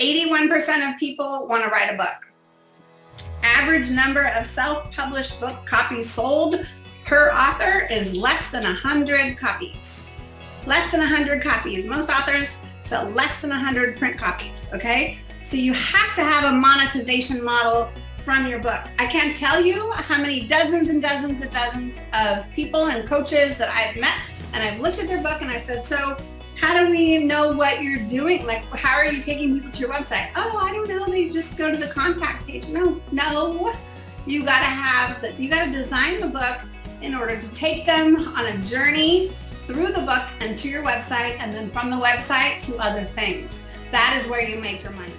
81% of people want to write a book. Average number of self-published book copies sold per author is less than 100 copies. Less than 100 copies. Most authors sell less than 100 print copies, okay? So you have to have a monetization model from your book. I can't tell you how many dozens and dozens and dozens of people and coaches that I've met and I've looked at their book and I said, so how do we know what you're doing? Like, how are you taking people to your website? Oh, I don't know. They just go to the contact page. No, no. You got to have the, you got to design the book in order to take them on a journey through the book and to your website and then from the website to other things. That is where you make your money.